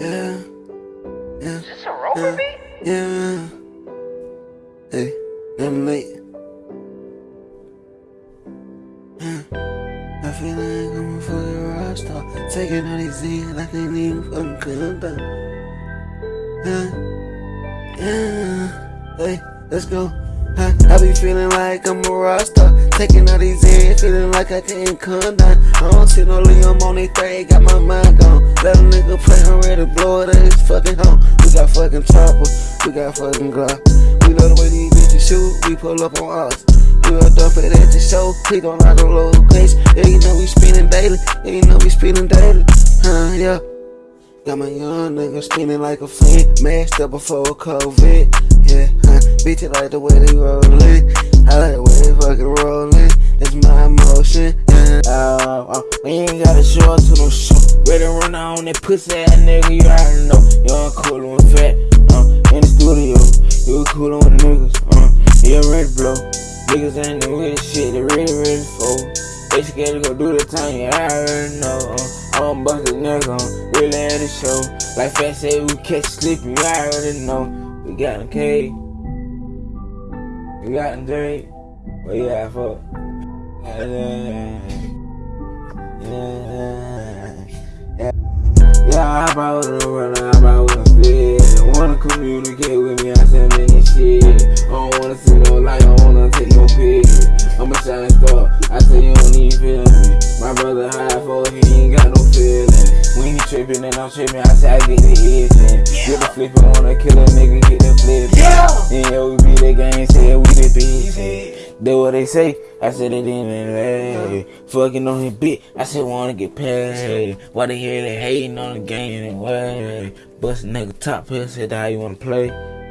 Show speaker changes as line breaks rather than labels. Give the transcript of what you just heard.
Yeah. Yeah.
Is this a rover
Yeah.
beat?
Yeah. Hey, I'm late. Yeah. I feel like I'm a fucking rock star. Taking all these in, I can't even fucking come down. Yeah. Yeah. Hey, let's go. Huh, I be feeling like I'm a rock star. Taking all these in, feeling like I can't come down. I don't see no Liam on these things, got my mind gone. Let a nigga play, I'm blow it at his fucking home. We got fucking chopper, we got fucking Glock. We love the way these bitches shoot, we pull up on us. We up dump it at the show, we gon' knock the location. Yeah, you know we spinning daily, yeah, you know we spinning daily. Huh, yeah. Got my young nigga spinning like a fiend, mashed up before COVID. Yeah, huh, bitch, I like the way they rollin'. I like the way they fucking rollin'. It's my emotion. Yeah.
Uh, uh, we ain't gotta show up to no show. Ready to run out on that pussy ass nigga, you already know. Young cool and fat, uh, in the studio. You cool on niggas, uh, you ready to blow. Niggas ain't the with shit, they really ready for. They scared to go do the time, you already know. Uh, I'm bust a nigga, uh, really at the show. Like Fat said, we catch sleeping, you already know. We got a K, we got a Drake, what you got for? Yeah, I brought it around, I brought it instead. Wanna communicate with me, I said, nigga, shit. I don't wanna see no light, I don't wanna take no picture. I'm a shining star, I say you don't even feel me. My brother high for he ain't got no feeling. When he trippin' and I'm trippin', I say I get the itchin'. Get the flippin', wanna kill a nigga, get the flippin'.
Yeah.
Yeah, we be the gang, say we the bitch. That's what they say. I said it in the Fucking on his beat. I said wanna get paid. Why they hear they hating on the game anyway? Bust nigga top here, said how you wanna play.